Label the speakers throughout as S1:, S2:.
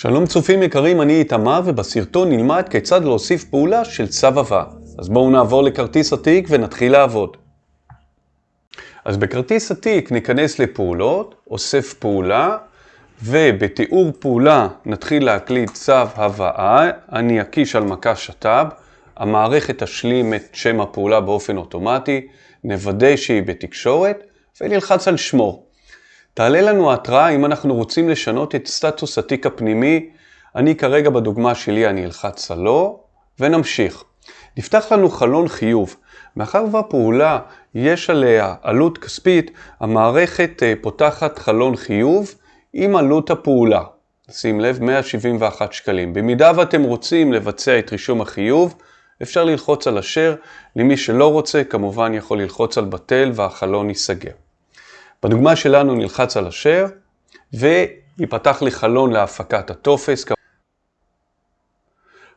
S1: שלום צופים יקרים, אני איתמר ובסרטון נלמד כיצד להוסיף פעולה של צו. אז בואו נעבור לכרטיס התיק ונתחיל לעבוד. אז בכרטיס התיק ניכנס לפעולות, אוסף פעולה, ובתיאור פעולה נתחיל להקליד צו הבאה, אני אקיש על מקש שת"ב, המערכת תשלים את שם הפעולה באופן אוטומטי, נוודא שהיא בתקשורת ונלחץ על שמור. תעלה לנו התראה אם אנחנו רוצים לשנות את סטטוס התיק הפנימי. אני כרגע בדוגמה שלי אני אלחץ על לא, ונמשיך. נפתח לנו חלון חיוב. מאחר והפעולה יש עליה עלות כספית, המערכת אה, פותחת חלון חיוב עם עלות הפעולה. שים לב, 171 שקלים. במידה ואתם רוצים לבצע את רישום החיוב, אפשר ללחוץ על אשר. למי שלא רוצה, כמובן יכול ללחוץ על בטל והחלון ייסגר. בדוגמה שלנו נלחץ על אשר, ויפתח לי חלון להפקת הטופס.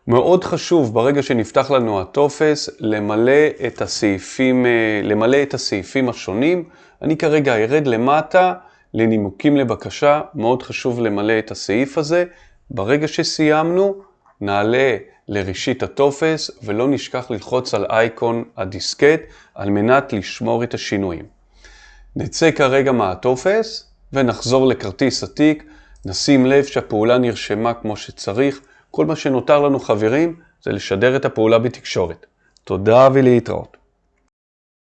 S1: מאוד חשוב ברגע שנפתח לנו הטופס למלא את הסעיפים, אה, למלא את הסעיפים השונים. אני כרגע ארד למטה לנימוקים לבקשה, מאוד חשוב למלא את הסעיף הזה. ברגע שסיימנו, נעלה לראשית הטופס ולא נשכח ללחוץ על אייקון הדיסקט על מנת לשמור את השינויים. נצא כרגע מהטופס ונחזור לכרטיס התיק, נשים לב שהפעולה נרשמה כמו שצריך. כל מה שנותר לנו חברים זה לשדר את הפעולה בתקשורת. תודה ולהתראות.